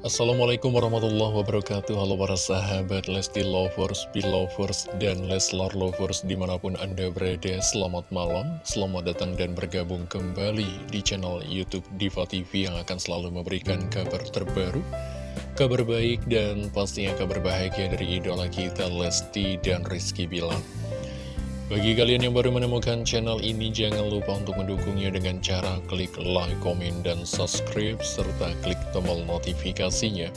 Assalamualaikum warahmatullahi wabarakatuh. Halo para sahabat Lesti Lovers, Belovers, dan Leslar Lovers di mana pun anda berada Selamat malam, selamat datang dan bergabung kembali di channel Youtube Diva TV Yang akan selalu memberikan kabar terbaru Kabar baik dan pastinya kabar bahagia dari idola kita Lesti dan Rizky Bilang bagi kalian yang baru menemukan channel ini, jangan lupa untuk mendukungnya dengan cara klik like, komen, dan subscribe, serta klik tombol notifikasinya.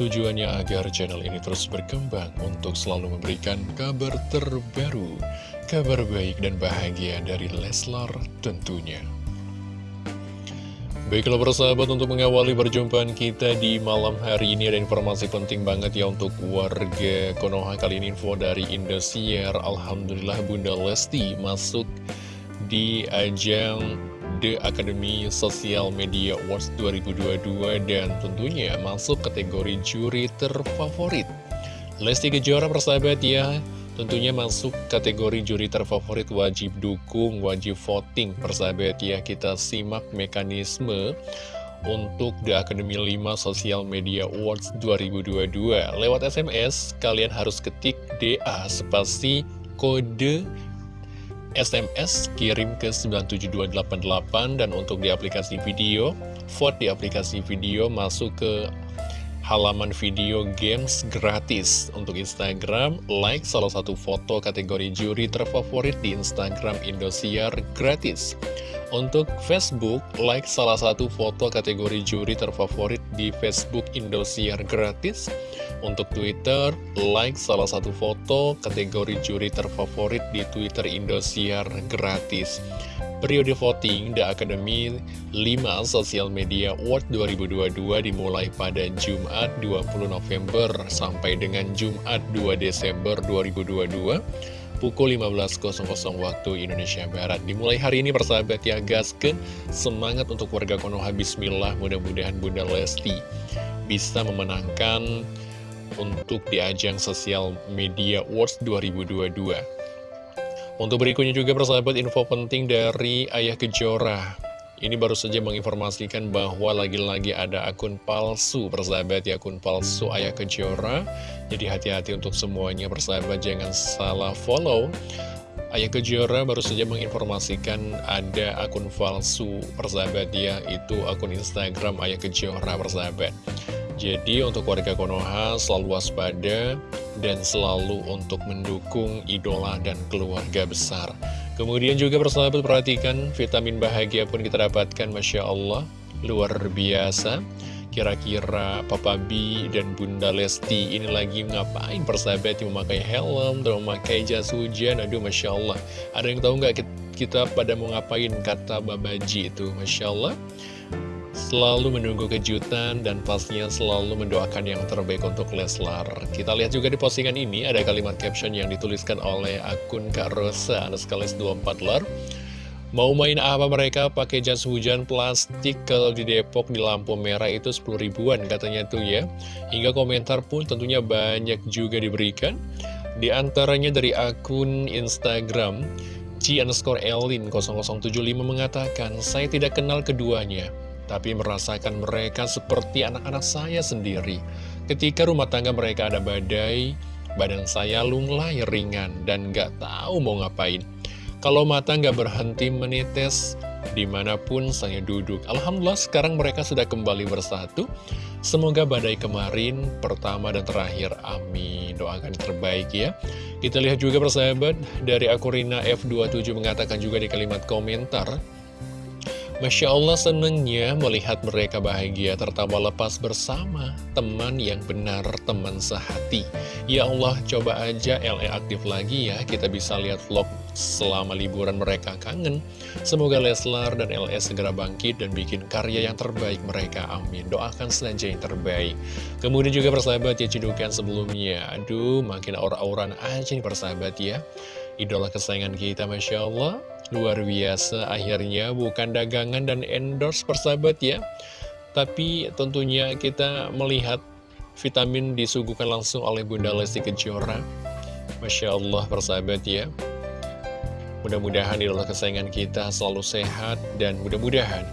Tujuannya agar channel ini terus berkembang untuk selalu memberikan kabar terbaru, kabar baik dan bahagia dari Leslar tentunya. Baiklah persahabat untuk mengawali perjumpaan kita di malam hari ini ada informasi penting banget ya untuk warga Konoha. Kali ini info dari Indosiar. Alhamdulillah Bunda Lesti masuk di ajang The Academy Social Media Awards 2022 dan tentunya masuk kategori juri terfavorit. Lesti Kejora persahabat ya Tentunya masuk kategori juri terfavorit wajib dukung, wajib voting persahabat. Ya Kita simak mekanisme untuk The Academy 5 Social Media Awards 2022 Lewat SMS, kalian harus ketik DA spasi kode SMS kirim ke 97288 dan untuk di aplikasi video, vote di aplikasi video masuk ke halaman video games gratis. Untuk Instagram, like salah satu foto kategori juri terfavorit di Instagram Indosiar gratis. Untuk Facebook, like salah satu foto kategori juri terfavorit di Facebook Indosiar gratis. Untuk Twitter, like salah satu foto kategori juri terfavorit di Twitter Indosiar gratis Periode voting The Academy 5 Social Media Award 2022 dimulai pada Jumat 20 November sampai dengan Jumat 2 Desember 2022 pukul 15.00 waktu Indonesia Barat. Dimulai hari ini persahabat ya gasken semangat untuk warga Konoha Bismillah mudah-mudahan Bunda Lesti bisa memenangkan untuk di ajang sosial media Awards 2022. Untuk berikutnya juga persahabat info penting dari Ayah Kejora. Ini baru saja menginformasikan bahwa lagi-lagi ada akun palsu persahabat ya Akun palsu Ayah Kejora. Jadi hati-hati untuk semuanya persahabat jangan salah follow. Ayah Kejora baru saja menginformasikan ada akun palsu persahabat ya Itu akun Instagram Ayah Kejora persahabat Jadi untuk warga Konoha selalu waspada dan selalu untuk mendukung idola dan keluarga besar. Kemudian juga persahabat perhatikan vitamin bahagia pun kita dapatkan Masya Allah. Luar biasa. Kira-kira Papa B dan Bunda Lesti ini lagi ngapain? Persahabat yang memakai helm dan memakai jas hujan. Aduh Masya Allah. Ada yang tahu nggak kita pada mau ngapain? Kata Babaji itu Masya Allah selalu menunggu kejutan dan pastinya selalu mendoakan yang terbaik untuk Leslar. Kita lihat juga di postingan ini ada kalimat caption yang dituliskan oleh akun Kak Rosa, ada sekali 24 lar. Mau main apa mereka pakai jas hujan plastik kalau di Depok di lampu merah itu 10 ribuan katanya tuh ya. Hingga komentar pun tentunya banyak juga diberikan. Di antaranya dari akun Instagram Ci underscore Elin 0075 mengatakan, saya tidak kenal keduanya tapi merasakan mereka seperti anak-anak saya sendiri. Ketika rumah tangga mereka ada badai, badan saya lunglai ringan dan gak tahu mau ngapain. Kalau mata gak berhenti menetes, di mana pun saya duduk. Alhamdulillah sekarang mereka sudah kembali bersatu. Semoga badai kemarin, pertama dan terakhir. Amin. Doakan terbaik ya. Kita lihat juga persahabat, dari Akurina F27 mengatakan juga di kalimat komentar, Masya Allah senengnya melihat mereka bahagia tertawa lepas bersama teman yang benar, teman sehati. Ya Allah, coba aja LE aktif lagi ya, kita bisa lihat vlog selama liburan mereka kangen. Semoga Leslar dan LE segera bangkit dan bikin karya yang terbaik mereka, amin. Doakan saja yang terbaik. Kemudian juga persahabat ya cedukan sebelumnya, aduh makin aura-auran aja nih persahabat ya. Idola kesayangan kita, Masya Allah Luar biasa, akhirnya bukan dagangan dan endorse persahabat ya. Tapi tentunya kita melihat vitamin disuguhkan langsung oleh Bunda Lesti Kejora. Masya Allah persahabat ya. Mudah-mudahan idola kesayangan kita selalu sehat dan mudah-mudahan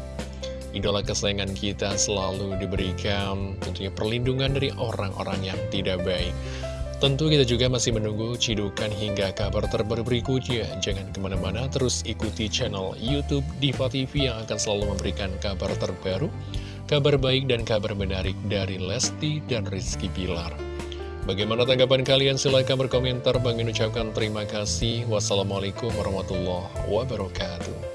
idola kesayangan kita selalu diberikan tentunya perlindungan dari orang-orang yang tidak baik. Tentu kita juga masih menunggu cidukan hingga kabar terbaru berikutnya. Jangan ke mana-mana, terus ikuti channel Youtube Diva TV yang akan selalu memberikan kabar terbaru, kabar baik dan kabar menarik dari Lesti dan Rizky Pilar. Bagaimana tanggapan kalian? Silahkan berkomentar. Bang ucapkan terima kasih. Wassalamualaikum warahmatullahi wabarakatuh.